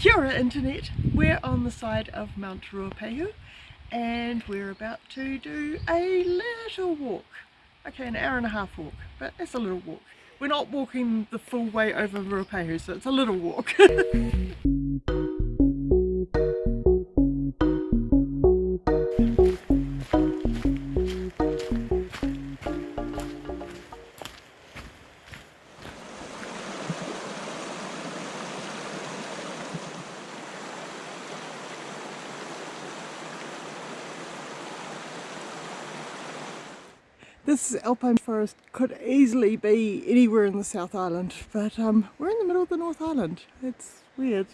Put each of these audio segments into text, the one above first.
Kia ora Internet, we're on the side of Mount Ruapehu and we're about to do a little walk. Okay, an hour and a half walk, but it's a little walk. We're not walking the full way over Ruapehu, so it's a little walk. This alpine forest could easily be anywhere in the South Island, but um, we're in the middle of the North Island. It's weird.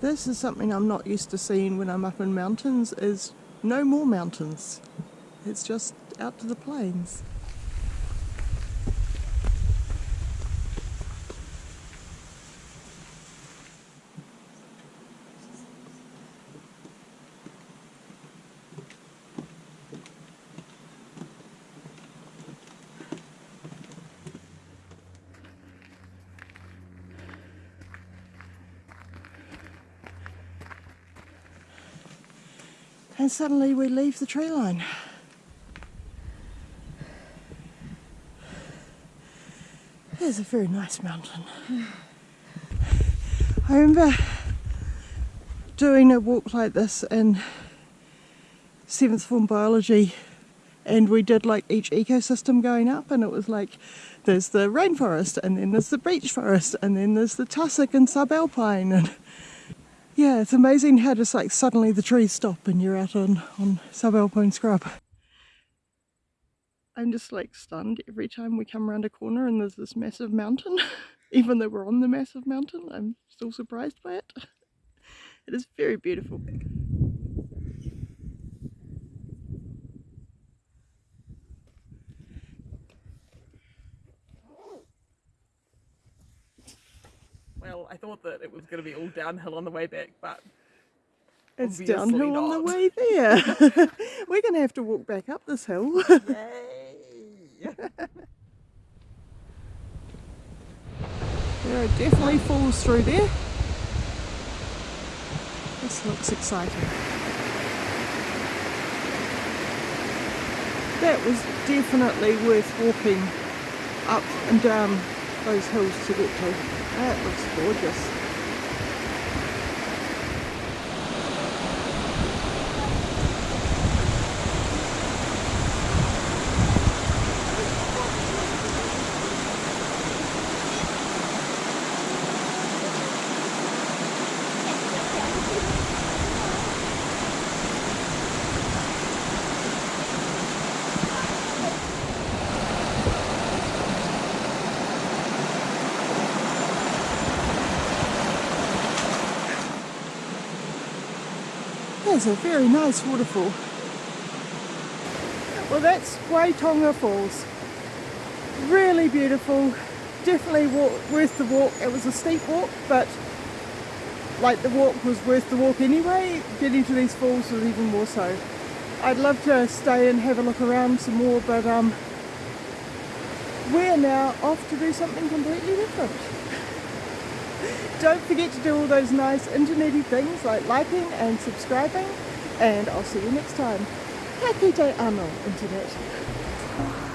This is something I'm not used to seeing when I'm up in mountains, is no more mountains. It's just out to the plains. And suddenly we leave the tree line. There's a very nice mountain. I remember doing a walk like this in seventh form biology and we did like each ecosystem going up and it was like there's the rainforest and then there's the beech forest and then there's the tussock and subalpine and yeah, it's amazing how just like suddenly the trees stop and you're out on, on subalpine scrub. I'm just like stunned every time we come around a corner and there's this massive mountain. Even though we're on the massive mountain, I'm still surprised by it. It is very beautiful. I thought that it was going to be all downhill on the way back, but it's downhill not. on the way there. We're going to have to walk back up this hill. Yay! there are definitely falls through there. This looks exciting. That was definitely worth walking up and down those hills to get to. That looks gorgeous. There's a very nice waterfall. Well that's Waitonga Falls. Really beautiful, definitely worth the walk. It was a steep walk but like the walk was worth the walk anyway. Getting to these falls was even more so. I'd love to stay and have a look around some more but um, we're now off to do something completely different. Don't forget to do all those nice internety things like liking and subscribing and I'll see you next time. Ka kite anō, Internet.